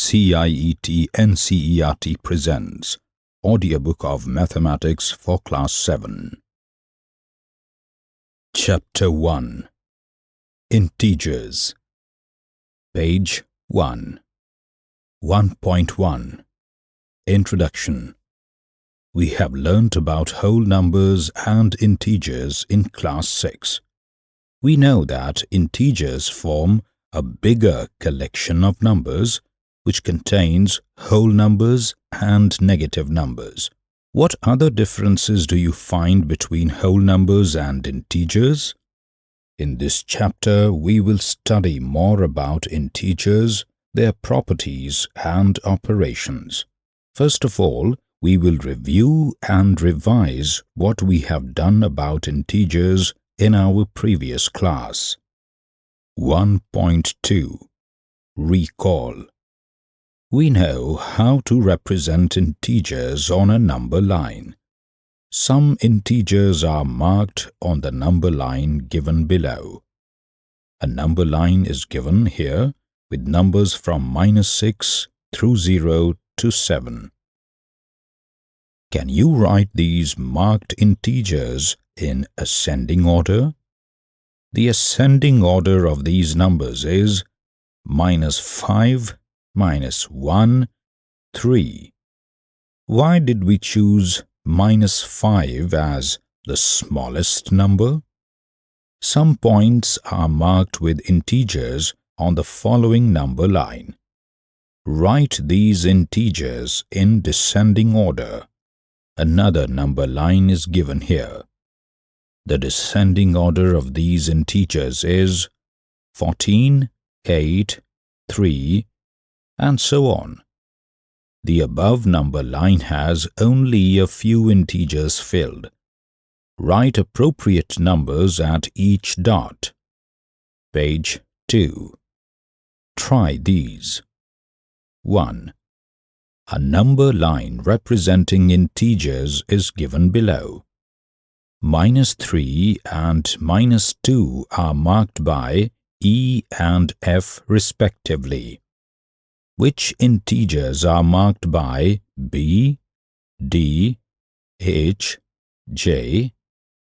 CIET NCERT presents Audiobook of Mathematics for Class 7 Chapter 1 Integers. Page 1 1.1 Introduction. We have learnt about whole numbers and integers in Class 6. We know that integers form a bigger collection of numbers which contains whole numbers and negative numbers. What other differences do you find between whole numbers and integers? In this chapter, we will study more about integers, their properties and operations. First of all, we will review and revise what we have done about integers in our previous class. 1.2 Recall We know how to represent integers on a number line. Some integers are marked on the number line given below. A number line is given here with numbers from minus 6 through 0 to 7. Can you write these marked integers in ascending order? The ascending order of these numbers is minus 5, minus 1, 3. Why did we choose minus 5 as the smallest number? Some points are marked with integers on the following number line. Write these integers in descending order. Another number line is given here. The descending order of these integers is 14, 8, 3, and so on. The above number line has only a few integers filled. Write appropriate numbers at each dot. Page 2. Try these. 1. A number line representing integers is given below minus 3 and minus 2 are marked by E and F respectively, which integers are marked by B, D, H, J,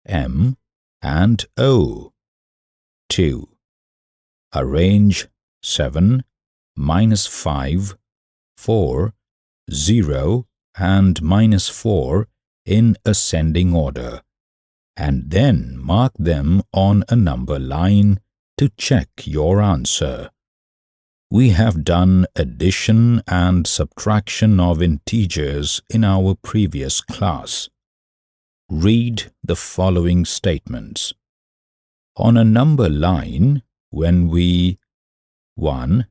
M, and O. 2. Arrange 7, minus 5, 4, 0, and minus 4 in ascending order and then mark them on a number line to check your answer. We have done addition and subtraction of integers in our previous class. Read the following statements. On a number line, when we 1.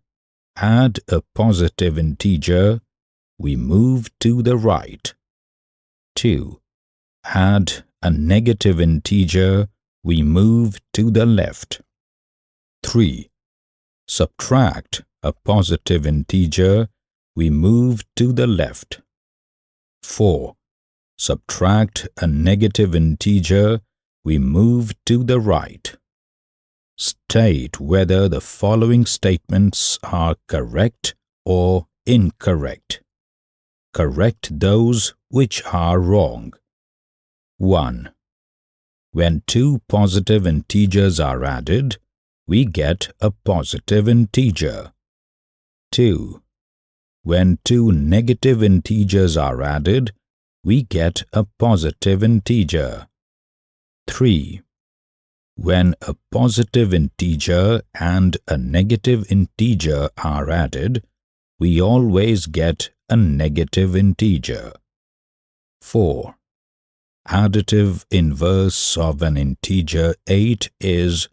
Add a positive integer, we move to the right. 2. Add a negative integer, we move to the left. 3. Subtract a positive integer, we move to the left. 4. Subtract a negative integer, we move to the right. State whether the following statements are correct or incorrect. Correct those which are wrong. 1. When two positive integers are added, we get a positive integer. 2. When two negative integers are added, we get a positive integer. 3. When a positive integer and a negative integer are added, we always get a negative integer. 4 additive inverse of an integer 8 is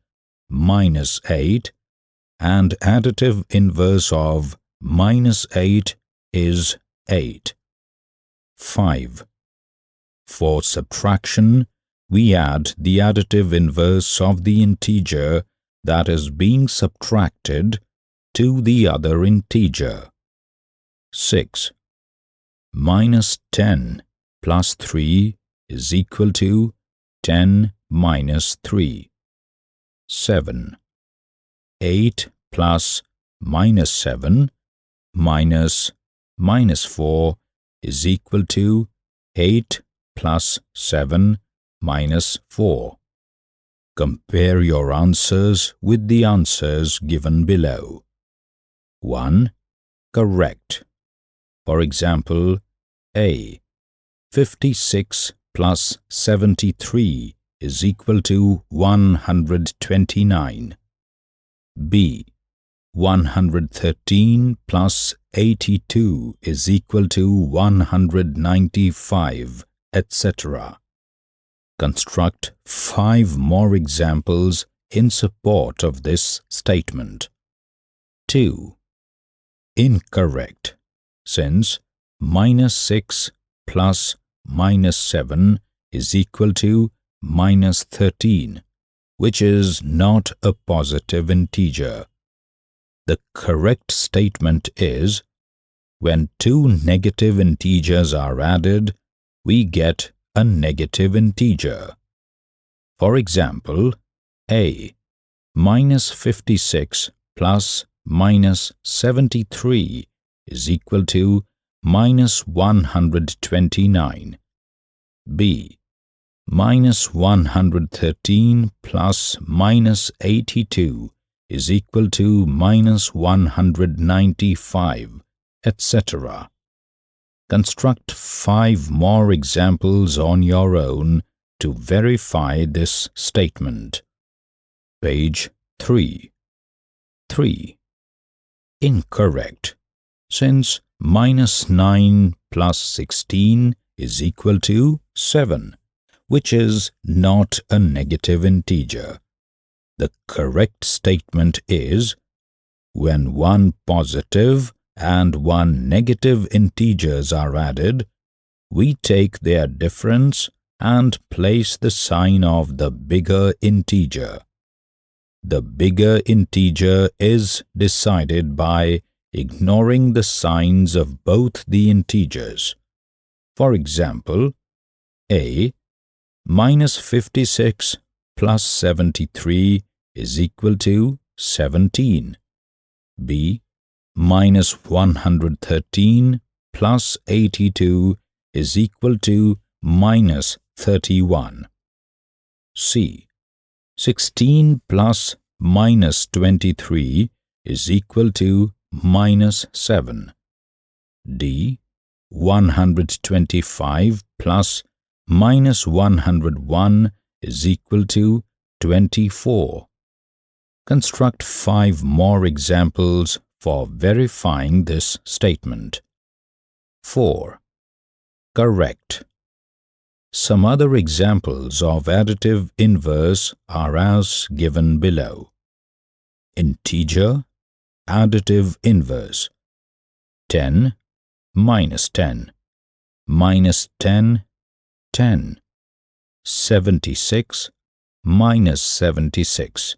minus 8 and additive inverse of minus 8 is 8. 5. For subtraction, we add the additive inverse of the integer that is being subtracted to the other integer. 6. Minus 10 plus 3 is equal to 10 minus 3. 7. 8 plus minus 7 minus minus 4 is equal to 8 plus 7 minus 4. Compare your answers with the answers given below. 1. Correct. For example, A. 56 plus 73 is equal to 129. B. 113 plus 82 is equal to 195, etc. Construct five more examples in support of this statement. 2. Incorrect, since minus 6 plus minus 7 is equal to minus 13, which is not a positive integer. The correct statement is, when two negative integers are added, we get a negative integer. For example, a minus 56 plus minus 73 is equal to minus 129. b minus 113 plus minus 82 is equal to minus 195, etc. Construct five more examples on your own to verify this statement. Page 3. 3. Incorrect, since minus 9 plus 16 is equal to 7 which is not a negative integer. The correct statement is when one positive and one negative integers are added, we take their difference and place the sign of the bigger integer. The bigger integer is decided by ignoring the signs of both the integers. For example, a minus 56 plus 73 is equal to 17. B minus 113 plus 82 is equal to minus 31. C 16 plus minus 23 is equal to minus 7. D 125 plus minus 101 is equal to 24. Construct five more examples for verifying this statement. 4. Correct. Some other examples of additive inverse are as given below. Integer, additive inverse. 10 minus 10, minus 10 10. 76 minus 76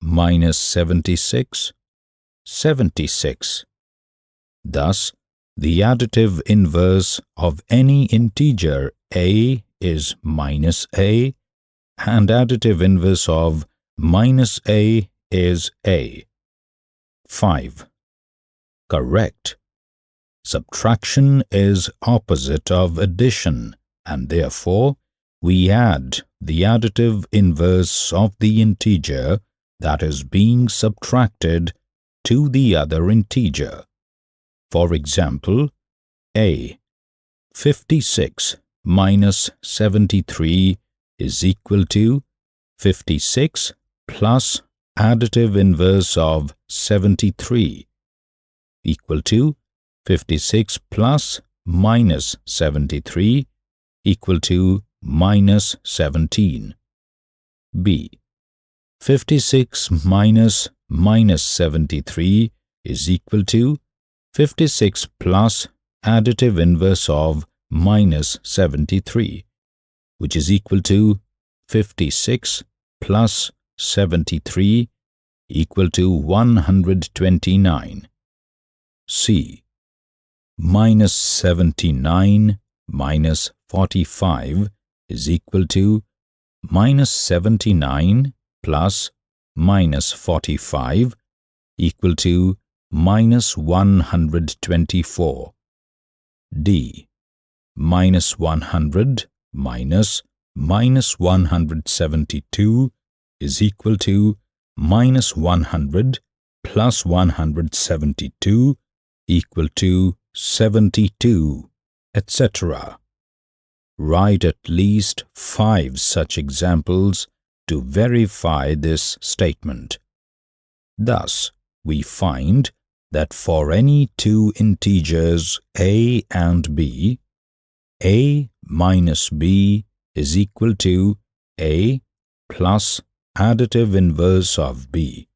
minus 76 76. Thus, the additive inverse of any integer a is minus a and additive inverse of minus a is a. 5. Correct. Subtraction is opposite of addition and therefore we add the additive inverse of the integer that is being subtracted to the other integer. For example, a 56 minus 73 is equal to 56 plus additive inverse of 73 equal to 56 plus minus 73 equal to minus 17. b. 56 minus minus 73 is equal to 56 plus additive inverse of minus 73, which is equal to 56 plus 73 equal to 129. C. Minus 79 minus 45 is equal to minus 79 plus minus 45 equal to minus 124. D. Minus 100 minus minus 172 is equal to minus 100 plus 172 equal to 72, etc. Write at least five such examples to verify this statement. Thus, we find that for any two integers a and b, a minus b is equal to a plus additive inverse of b,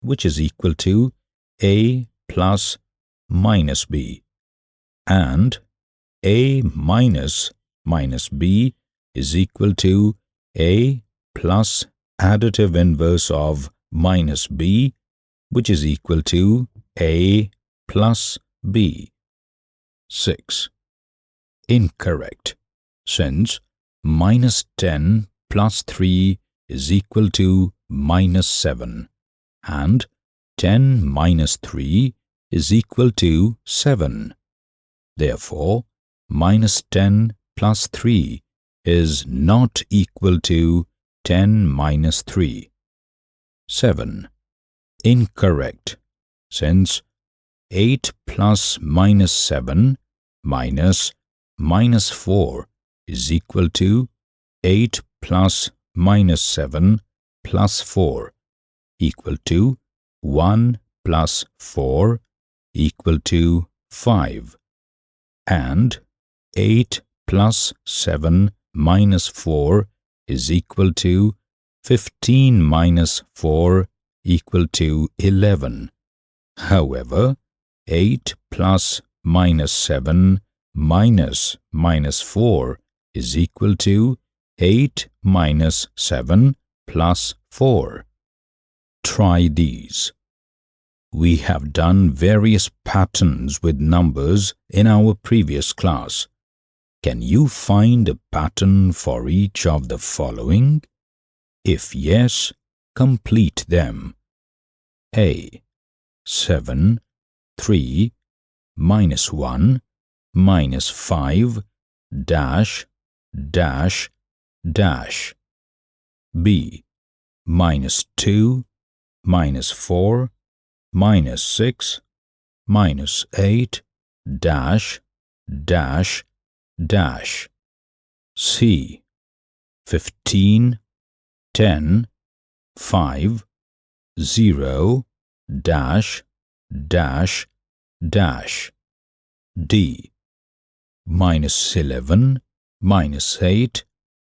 which is equal to a plus minus b, and a minus minus b is equal to a plus additive inverse of minus b, which is equal to a plus b. 6. Incorrect, since minus 10 plus 3 is equal to minus 7 and 10 minus 3 is equal to 7. Therefore, minus 10 plus 3 is not equal to 10 minus 3. 7. Incorrect, since 8 plus minus 7 minus minus 4 is equal to 8 plus minus 7 plus 4 equal to 1 plus 4 equal to 5 and 8 plus 7 minus 4 is equal to 15 minus 4 equal to 11. However, 8 plus minus 7 minus minus 4 is equal to 8 minus 7 plus 4. Try these. We have done various patterns with numbers in our previous class. Can you find a pattern for each of the following? If yes, complete them. A. 7, 3, minus 1, minus 5, dash, dash, dash. B. Minus 2, minus 4, minus 6, minus 8, dash, dash, dash. C. 15, 10, 5, 0, dash, dash, dash. D. Minus 11, minus 8,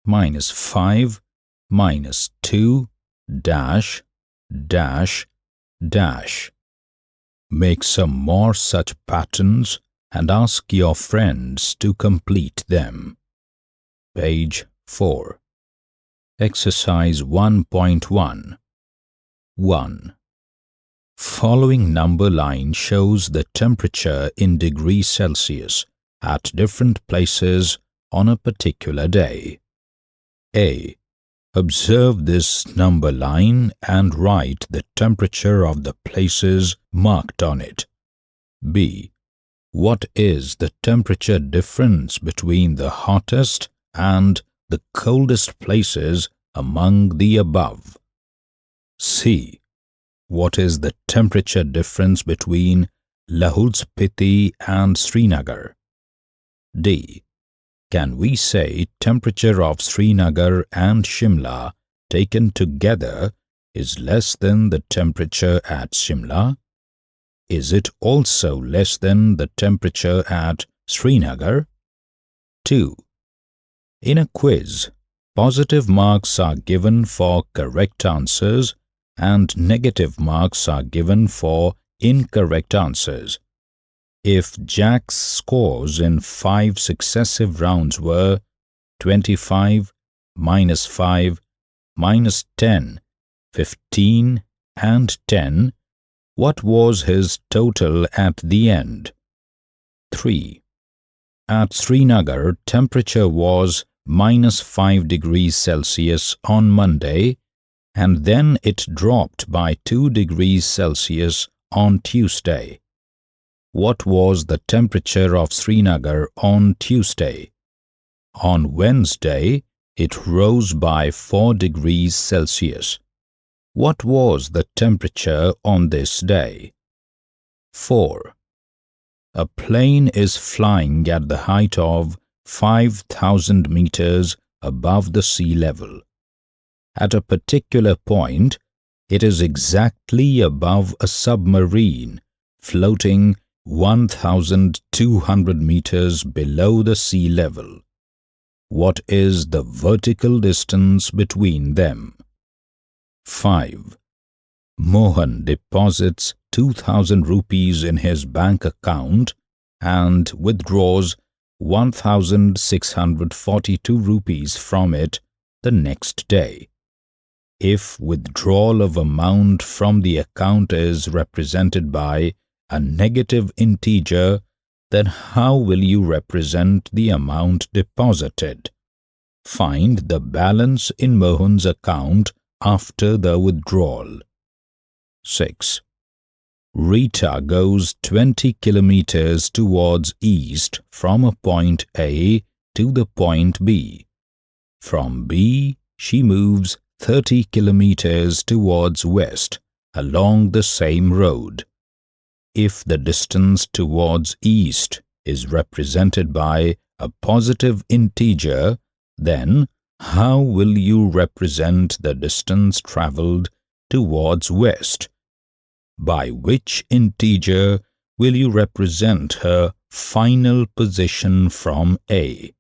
minus 5, minus 2, dash, dash, dash. Make some more such patterns and ask your friends to complete them. Page 4. Exercise 1.1 1. Following number line shows the temperature in degrees Celsius at different places on a particular day. A. Observe this number line and write the temperature of the places marked on it. B. What is the temperature difference between the hottest and the coldest places among the above? C. What is the temperature difference between Lahul Spiti and Srinagar? D. Can we say temperature of Srinagar and Shimla taken together is less than the temperature at Shimla? Is it also less than the temperature at Srinagar? 2. In a quiz, positive marks are given for correct answers and negative marks are given for incorrect answers. If Jack's scores in five successive rounds were 25, minus 5, minus 10, 15 and 10, what was his total at the end? 3. At Srinagar, temperature was minus 5 degrees Celsius on Monday and then it dropped by 2 degrees Celsius on Tuesday? What was the temperature of Srinagar on Tuesday? On Wednesday, it rose by 4 degrees Celsius. What was the temperature on this day? 4. A plane is flying at the height of 5,000 meters above the sea level. At a particular point, it is exactly above a submarine floating 1,200 meters below the sea level. What is the vertical distance between them? 5. Mohan deposits 2000 rupees in his bank account and withdraws 1642 rupees from it the next day. If withdrawal of amount from the account is represented by a negative integer, then how will you represent the amount deposited? Find the balance in Mohan's account after the withdrawal. 6. Rita goes 20 kilometers towards east from a point A to the point B. From B, she moves 30 kilometers towards west along the same road. If the distance towards east is represented by a positive integer, then how will you represent the distance travelled towards west? By which integer will you represent her final position from A?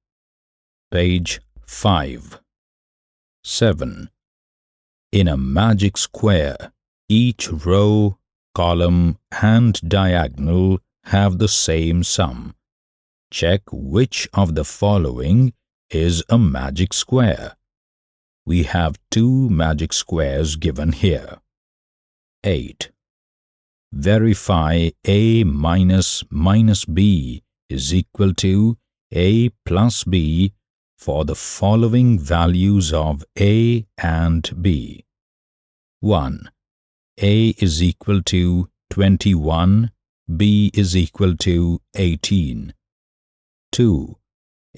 Page 5 7. In a magic square, each row, column and diagonal have the same sum. Check which of the following is a magic square. We have two magic squares given here. 8. Verify A minus minus B is equal to A plus B for the following values of A and B. 1. A is equal to 21, B is equal to 18. 2.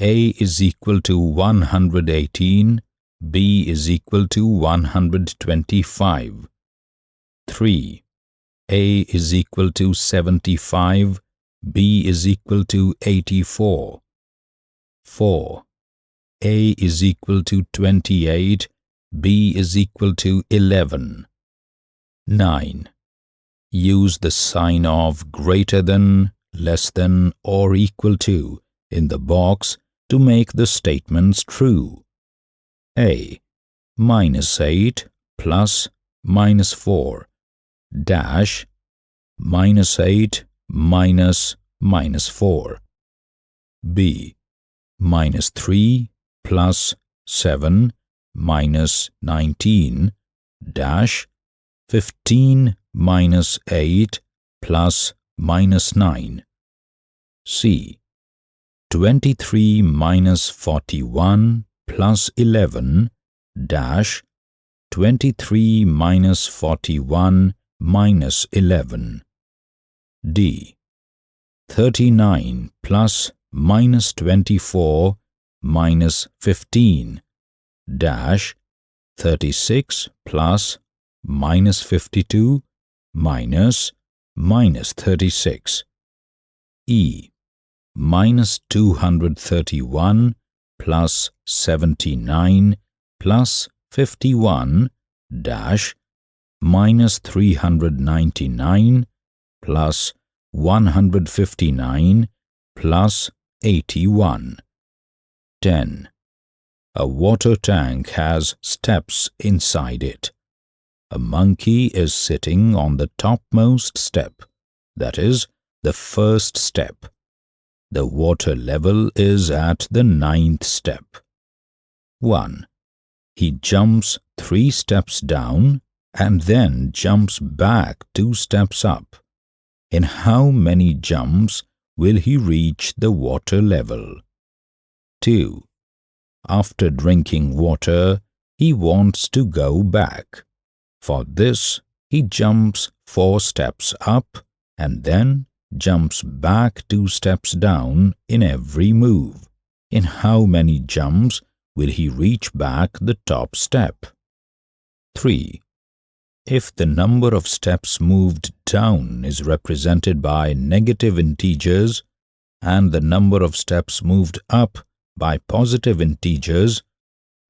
A is equal to 118, B is equal to 125. 3. A is equal to 75, B is equal to 84. 4. A is equal to 28, B is equal to 11. 9. Use the sign of greater than, less than or equal to in the box to make the statements true. A. Minus 8 plus minus 4 dash minus 8 minus minus 4. B. Minus 3 plus 7 minus 19 dash 15 minus 8 plus minus 9. C. 23 minus 41 plus 11 dash 23 minus 41 minus 11. D. 39 plus minus 24 minus 15 dash 36 plus minus 52 minus minus 36. E minus 231 plus 79 plus 51 dash minus 399 plus 159 plus 81. 10. A water tank has steps inside it. A monkey is sitting on the topmost step, that is, the first step. The water level is at the ninth step. 1. He jumps three steps down and then jumps back two steps up. In how many jumps will he reach the water level? 2. After drinking water, he wants to go back. For this, he jumps four steps up and then jumps back two steps down in every move. In how many jumps will he reach back the top step? 3. If the number of steps moved down is represented by negative integers and the number of steps moved up by positive integers,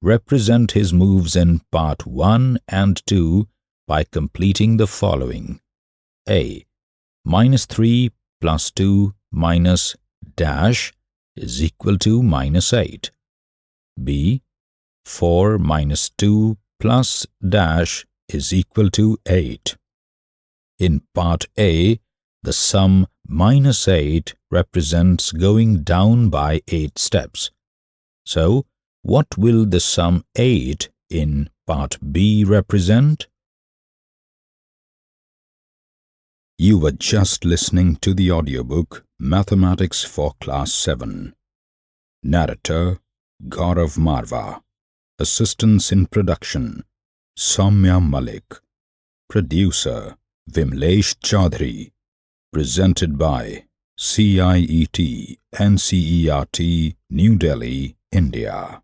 represent his moves in part 1 and 2 by completing the following. A. Minus 3 plus 2 minus dash is equal to minus 8. B. 4 minus 2 plus dash is equal to 8. In part A, the sum minus 8 represents going down by 8 steps. So, what will the sum 8 in part B represent? You were just listening to the audiobook Mathematics for Class 7. Narrator Gaurav Marva. Assistance in production Soumya Malik. Producer Vimlesh Chaudhary. Presented by CIET NCERT New Delhi, India.